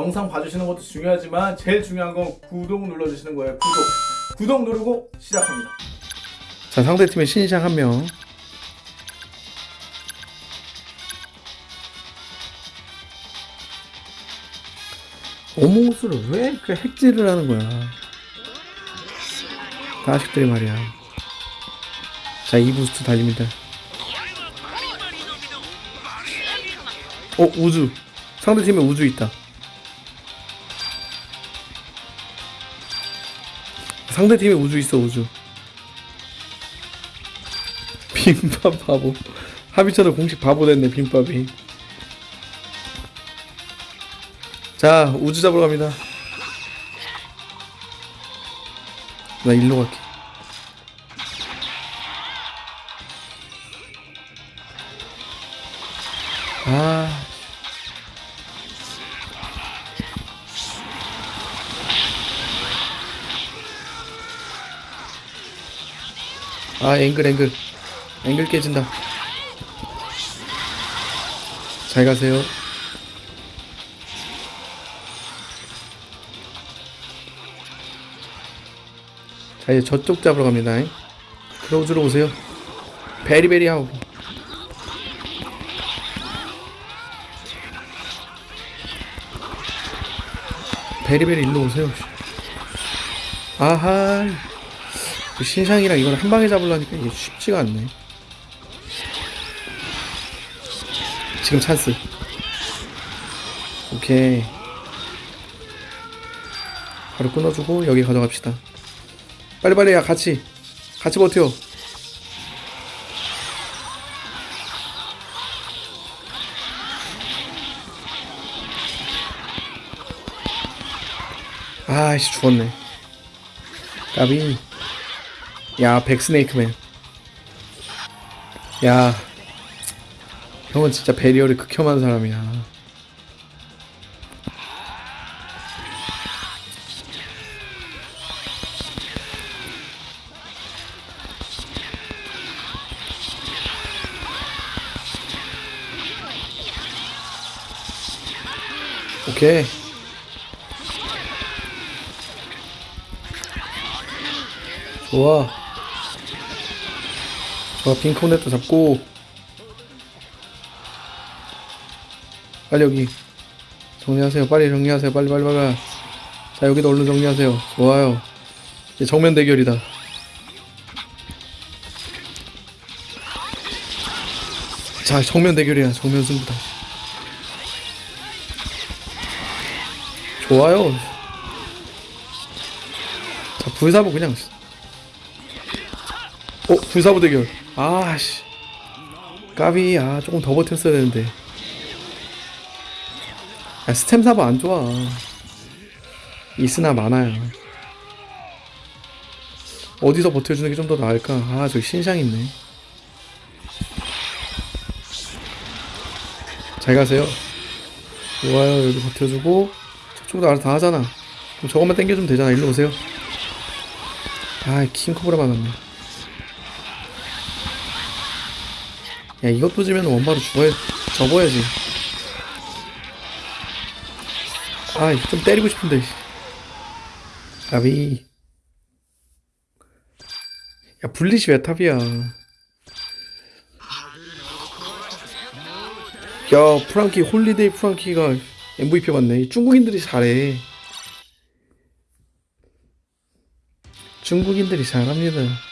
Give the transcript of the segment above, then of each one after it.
영상 봐주시는 것도 중요하지만 제일 중요한 건 구독 눌러주시는 거예요. 구독. 구독 누르고 시작합니다. 자 상대팀의 신상 한 명. 오모스를 왜 이렇게 핵질을 하는 거야? 자식들이 말이야. 자, 이 부스트 달립니다. 어, 우주. 상대팀에 우주 있다. 상대팀에 우주 있어, 우주. 빈밥 바보. 하비천은 공식 바보 됐네, 빈밥이. 자, 우주 잡으러 갑니다. 나 일로 갈게. 아. 아, 앵글, 앵글. 앵글 깨진다. 잘 가세요. 자, 이제 저쪽 잡으러 갑니다. 크로우즈로 오세요. 베리베리 하고. 베리베리 일로 오세요. 아하. 그 신상이랑 이걸 한 방에 잡으려니까 이게 쉽지가 않네. 지금 찬스. 오케이. 바로 끊어주고 여기 가져갑시다. 빨리빨리 야 같이 같이 버텨 아씨 죽었네 까비 야 백스네이크맨. 야 형은 진짜 베리어를 극혐한 사람이야. 오케이. 좋아 좋아 핑크넷도 잡고. 빨리 여기 정리하세요. 빨리 정리하세요. 빨리 빨리 빨리. 자 여기도 얼른 정리하세요. 좋아요. 이제 정면 대결이다. 자 정면 대결이야. 정면 승부다. 좋아요. 자 불사보 그냥 어 불사보 대결 아씨. 까비. 아 조금 더 버텼어야 되는데. 야 스템 사보 안 좋아. 있으나 많아요. 어디서 버텨주는 게 좀 더 나을까? 아 저기 신상 있네. 잘 가세요. 좋아요. 여기 버텨주고. 저쪽도 알아서 다 하잖아. 그럼 저것만 땡겨주면 되잖아. 일로 오세요. 아 킹코브라 맞았네 야 이것도 지면 원바로 죽어야 접어야지. 아좀 때리고 싶은데 아비. 야 블리시 왜 탑이야? 야 프랑키 홀리데이 프랑키가 MVP 맞네. 중국인들이 잘해. 중국인들이 잘합니다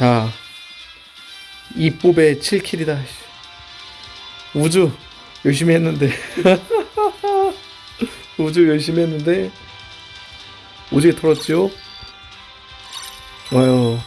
자 이뽀의 7킬이다. 우주 열심히 했는데. 우주 열심히 했는데 오지게 털었지요? 좋아요